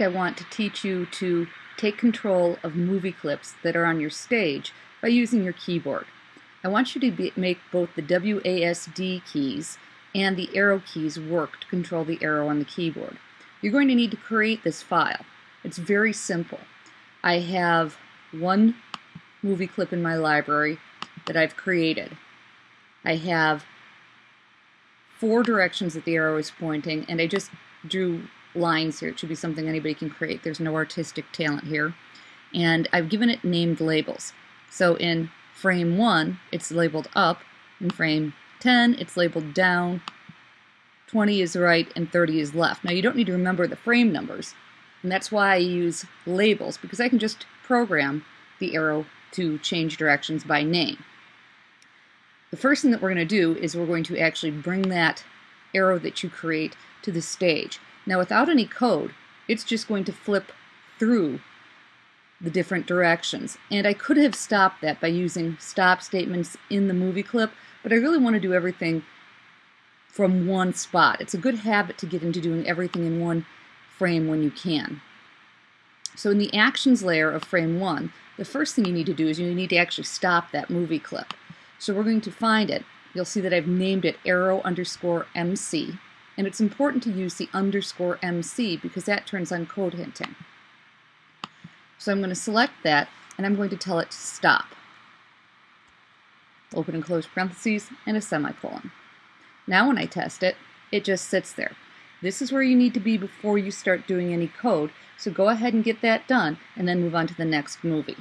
I want to teach you to take control of movie clips that are on your stage by using your keyboard. I want you to be, make both the WASD keys and the arrow keys work to control the arrow on the keyboard. You're going to need to create this file. It's very simple. I have one movie clip in my library that I've created. I have four directions that the arrow is pointing and I just drew lines here. It should be something anybody can create. There's no artistic talent here. And I've given it named labels. So in frame 1, it's labeled up. In frame 10, it's labeled down. 20 is right and 30 is left. Now you don't need to remember the frame numbers. And that's why I use labels, because I can just program the arrow to change directions by name. The first thing that we're going to do is we're going to actually bring that arrow that you create to the stage. Now without any code, it's just going to flip through the different directions. And I could have stopped that by using stop statements in the movie clip, but I really want to do everything from one spot. It's a good habit to get into doing everything in one frame when you can. So in the actions layer of frame one, the first thing you need to do is you need to actually stop that movie clip. So we're going to find it. You'll see that I've named it arrow underscore MC and it's important to use the underscore MC because that turns on code hinting. So I'm going to select that and I'm going to tell it to stop. Open and close parentheses and a semicolon. Now when I test it, it just sits there. This is where you need to be before you start doing any code, so go ahead and get that done and then move on to the next movie.